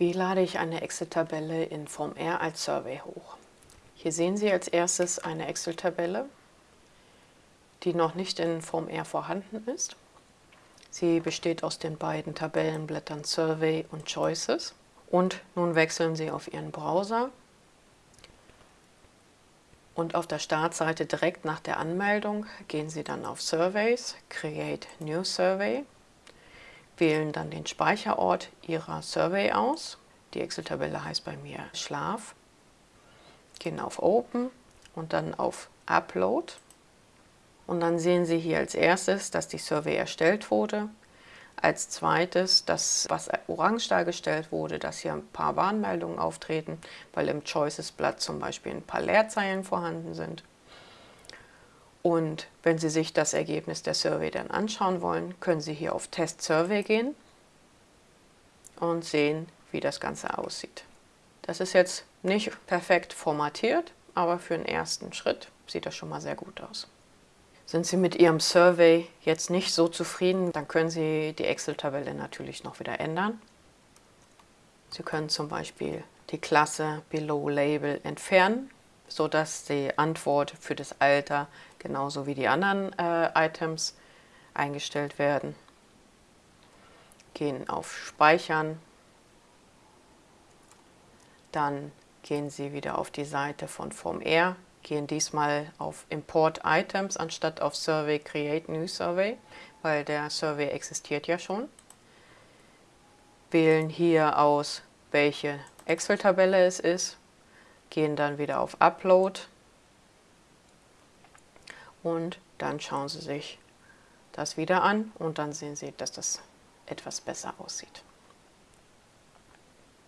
Wie lade ich eine Excel-Tabelle in Form R als Survey hoch? Hier sehen Sie als erstes eine Excel-Tabelle, die noch nicht in Form R vorhanden ist. Sie besteht aus den beiden Tabellenblättern Survey und Choices. Und nun wechseln Sie auf Ihren Browser und auf der Startseite direkt nach der Anmeldung gehen Sie dann auf Surveys, Create New Survey wählen dann den Speicherort Ihrer Survey aus. Die Excel-Tabelle heißt bei mir Schlaf. Gehen auf Open und dann auf Upload. Und dann sehen Sie hier als erstes, dass die Survey erstellt wurde. Als zweites, dass was orange dargestellt wurde, dass hier ein paar Warnmeldungen auftreten, weil im Choices-Blatt zum Beispiel ein paar Leerzeilen vorhanden sind. Und wenn Sie sich das Ergebnis der Survey dann anschauen wollen, können Sie hier auf Test Survey gehen und sehen, wie das Ganze aussieht. Das ist jetzt nicht perfekt formatiert, aber für den ersten Schritt sieht das schon mal sehr gut aus. Sind Sie mit Ihrem Survey jetzt nicht so zufrieden, dann können Sie die Excel-Tabelle natürlich noch wieder ändern. Sie können zum Beispiel die Klasse Below Label entfernen sodass die Antwort für das Alter genauso wie die anderen äh, Items eingestellt werden. Gehen auf Speichern, dann gehen Sie wieder auf die Seite von Form R, gehen diesmal auf Import Items anstatt auf Survey Create New Survey, weil der Survey existiert ja schon. Wählen hier aus, welche Excel-Tabelle es ist gehen dann wieder auf Upload und dann schauen Sie sich das wieder an und dann sehen Sie, dass das etwas besser aussieht.